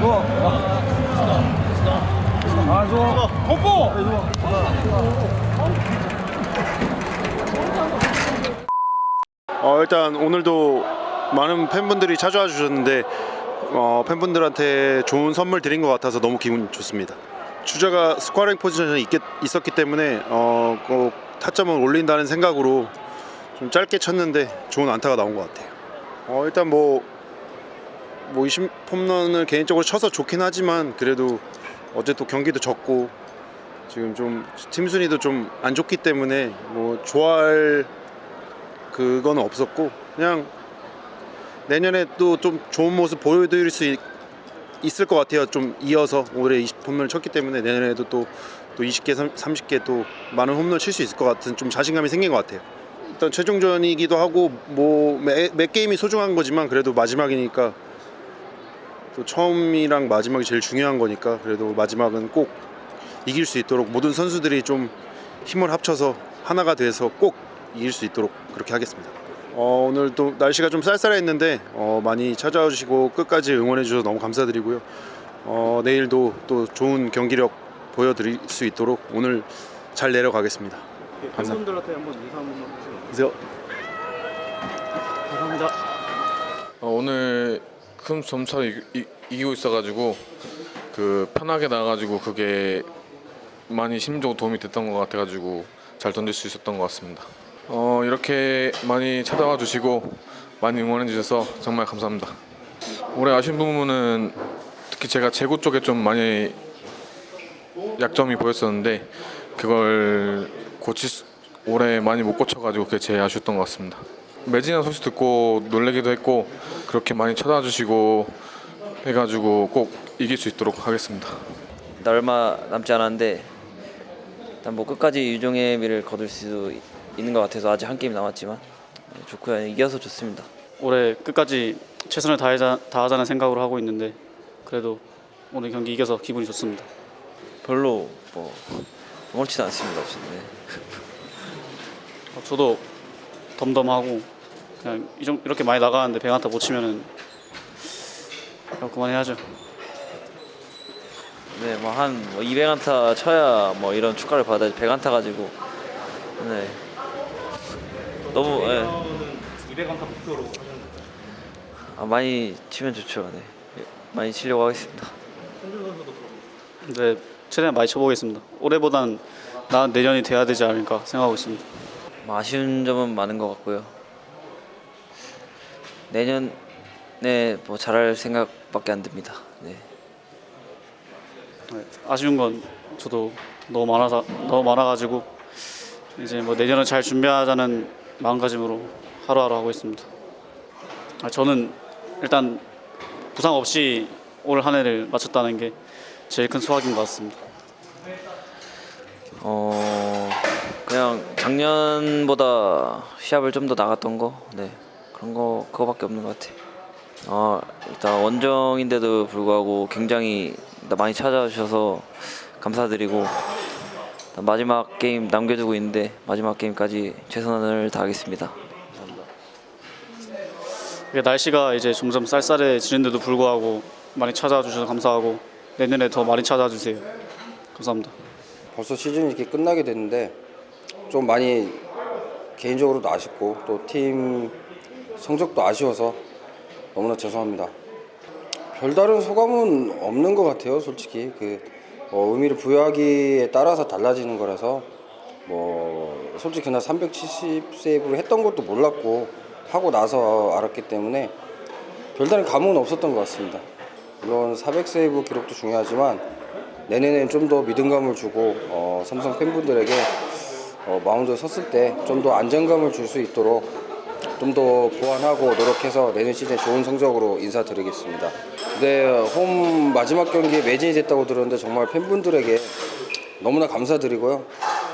좋아 아 좋아 뽀뽀 어 일단 오늘도 많은 팬분들이 찾아와 주셨는데 어, 팬분들한테 좋은 선물 드린 것 같아서 너무 기분 좋습니다. 주자가 스쿼링 포지션이 있겠, 있었기 때문에 어, 꼭 타점을 올린다는 생각으로 좀 짧게 쳤는데 좋은 안타가 나온 것 같아요. 어, 일단 뭐 뭐 20홈런을 개인적으로 쳐서 좋긴 하지만 그래도 어제 또 경기도 졌고 지금 좀 팀 순위도 좀 안 좋기 때문에 뭐 좋아할 그건 없었고 그냥 내년에 또 좀 좋은 모습 보여드릴 수 있, 있을 것 같아요. 좀 이어서 올해 20홈런을 쳤기 때문에 내년에도 또, 또 20개, 30개 또 많은 홈런 칠 수 있을 것 같은 좀 자신감이 생긴 것 같아요. 일단 최종전이기도 하고 뭐몇 게임이 소중한 거지만 그래도 마지막이니까 또 처음이랑 마지막이 제일 중요한 거니까 그래도 마지막은 꼭 이길 수 있도록 모든 선수들이 좀 힘을 합쳐서 하나가 돼서 꼭 이길 수 있도록 그렇게 하겠습니다. 어, 오늘 또 날씨가 좀 쌀쌀했는데 어, 많이 찾아와 주시고 끝까지 응원해 주셔서 너무 감사드리고요. 어, 내일도 또 좋은 경기력 보여드릴 수 있도록 오늘 잘 내려가겠습니다. 팬분들한테 한번 인사 한 번만 해주세요. 감사합니다. 어, 오늘 큰 점차로 이, 이, 이기고 있어가지고 그 편하게 나가지고 그게 많이 심적으로 도움이 됐던 것 같아가지고 잘 던질 수 있었던 것 같습니다. 어, 이렇게 많이 찾아와 주시고 많이 응원해 주셔서 정말 감사합니다. 올해 아쉬운 부분은 특히 제가 제구 쪽에 좀 많이 약점이 보였었는데 그걸 수, 올해 많이 못 고쳐가지고 그게 제일 아쉬웠던 것 같습니다. 매진한 소식 듣고 놀래기도 했고 그렇게 많이 찾아와 주시고 해가지고 꼭 이길 수 있도록 하겠습니다. 나 얼마 남지 않았는데 일단 뭐 끝까지 유종의 미를 거둘 수 있- 있는 것 같아서 아직 한 게임 남았지만 네, 좋고요 이겨서 좋습니다. 올해 끝까지 최선을 다하자, 다하자는 생각으로 하고 있는데 그래도 오늘 경기 이겨서 기분이 좋습니다. 별로 뭐 아무렇지도 않습니다. 네. 어, 저도 덤덤하고 그냥 이 정- 이렇게 많이 나가는데 배한타 못 치면은 그냥 그만해야죠. 네, 뭐한뭐 200안타 쳐야 뭐 이런 축가를 받아야지 100안타 가지고 네 너무 예. 200안타 목표로 아, 많이 치면 좋죠. 네 많이 치려고 하겠습니다. 네, 최대한 많이 쳐보겠습니다. 올해보단 나은 내년이 돼야 되지 않을까 생각하고 있습니다. 뭐 아쉬운 점은 많은 것 같고요. 내년에 뭐 잘할 생각밖에 안 듭니다. 네. 네, 아쉬운 건 저도 너무 많아서 너무 많아가지고 이제 뭐 내년을 잘 준비하자는 마음가짐으로 하루하루 하고 있습니다. 아, 저는 일단 부상 없이 올 한 해를 마쳤다는 게 제일 큰 수확인 것 같습니다. 어 그냥 작년보다 시합을 좀 더 나갔던 거, 네 그런 거 그거밖에 없는 것 같아. 어 일단 원정인데도 불구하고 굉장히 많이 찾아주셔서 감사드리고 마지막 게임 남겨두고 있는데 마지막 게임까지 최선을 다하겠습니다. 이게 날씨가 이제 점점 쌀쌀해지는데도 불구하고 많이 찾아와 주셔서 감사하고 내년에 더 많이 찾아와 주세요. 감사합니다. 벌써 시즌이 이렇게 끝나게 됐는데 좀 많이 개인적으로도 아쉽고 또 팀 성적도 아쉬워서 너무나 죄송합니다. 별다른 소감은 없는 것 같아요, 솔직히 그 어, 의미를 부여하기에 따라서 달라지는 거라서 뭐 솔직히 그날 370 세이브를 했던 것도 몰랐고 하고 나서 알았기 때문에 별다른 감흥은 없었던 것 같습니다. 물론 400 세이브 기록도 중요하지만 내년엔 좀더 믿음감을 주고 어, 삼성 팬분들에게 어, 마운드에 섰을 때 좀 더 안정감을 줄 수 있도록 좀 더 보완하고 노력해서 내년 시즌 좋은 성적으로 인사드리겠습니다. 네, 홈 마지막 경기에 매진이 됐다고 들었는데 정말 팬분들에게 너무나 감사드리고요.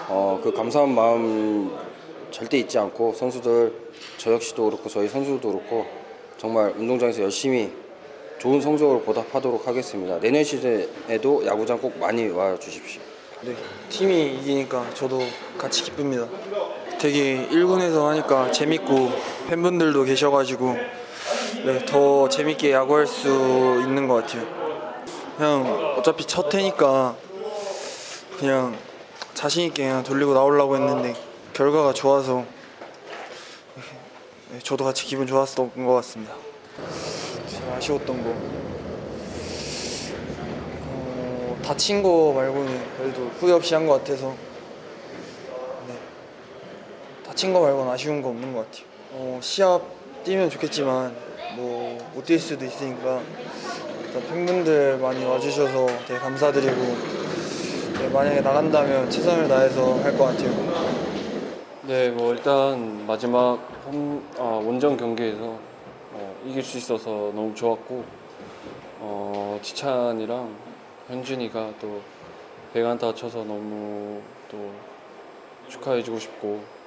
어, 그 감사한 마음 절대 잊지 않고 선수들 저 역시도 그렇고 저희 선수들도 그렇고 정말 운동장에서 열심히 좋은 성적으로 보답하도록 하겠습니다. 내년 시즌에도 야구장 꼭 많이 와 주십시오. 네, 팀이 이기니까 저도 같이 기쁩니다. 되게 1군에서 하니까 재밌고 팬분들도 계셔가지고 네, 더 재밌게 야구할 수 있는 것 같아요. 그냥 어차피 첫 해니까 그냥 자신 있게 그냥 돌리고 나오려고 했는데 결과가 좋아서 네, 저도 같이 기분 좋았던 것 같습니다. 제일 아쉬웠던 거 어, 다친 거 말고는 그래도 후회 없이 한 것 같아서 네. 다친 거 말고는 아쉬운 거 없는 것 같아요. 어, 시합 뛰면 좋겠지만 뭐 못 뛸 수도 있으니까 일단 팬분들 많이 와주셔서 되게 감사드리고 네, 만약에 나간다면 최선을 다해서 할 것 같아요. 네, 뭐 일단 마지막 홈, 아, 원정 경기에서 어, 이길 수 있어서 너무 좋았고 어, 지찬이랑 현준이가 또 백안타 쳐서 너무 또 축하해주고 싶고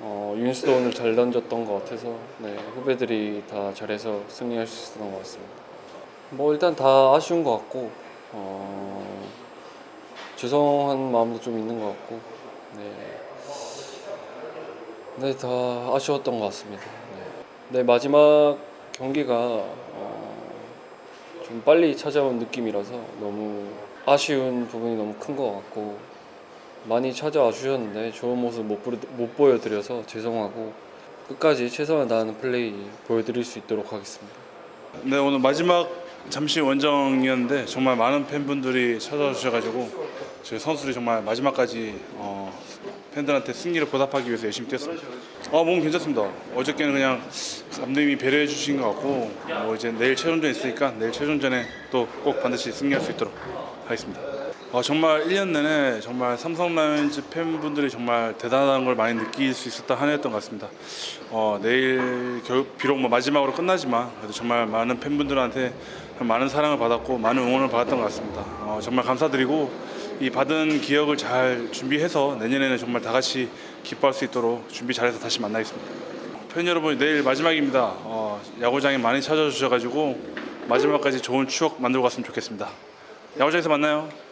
어, 윤수도 오늘 잘 던졌던 것 같아서 네, 후배들이 다 잘해서 승리할 수 있었던 것 같습니다. 뭐 일단 다 아쉬운 것 같고 어, 죄송한 마음도 좀 있는 것 같고 네. 네, 다 아쉬웠던 것 같습니다. 네, 네, 마지막 경기가 어, 좀 빨리 찾아온 느낌이라서 너무 아쉬운 부분이 너무 큰 것 같고 많이 찾아와 주셨는데 좋은 모습 못, 보여- 못 보여드려서 죄송하고 끝까지 최선을 다하는 플레이 보여드릴 수 있도록 하겠습니다. 네 오늘 마지막 잠시 원정이었는데 정말 많은 팬분들이 찾아와 주셔가지고 저희 선수들이 정말 마지막까지 어, 팬들한테 승리를 보답하기 위해서 열심히 뛰었습니다. 어 몸 괜찮습니다. 어저께는 그냥 감독님이 배려해 주신 것 같고 뭐 이제 내일 최종전 있으니까 내일 최종전에 또 꼭 반드시 승리할 수 있도록 하겠습니다. 어, 정말 1년 내내 정말 삼성 라이온즈 팬분들이 정말 대단한 걸 많이 느낄 수 있었던 한 해였던 것 같습니다. 어, 내일 결, 비록 뭐 마지막으로 끝나지만 그래도 정말 많은 팬분들한테 많은 사랑을 받았고 많은 응원을 받았던 것 같습니다. 어, 정말 감사드리고 이 받은 기억을 잘 준비해서 내년에는 정말 다 같이 기뻐할 수 있도록 준비 잘해서 다시 만나겠습니다. 팬 여러분 내일 마지막입니다. 어, 야구장에 많이 찾아주셔가지고 마지막까지 좋은 추억 만들고 갔으면 좋겠습니다. 야구장에서 만나요.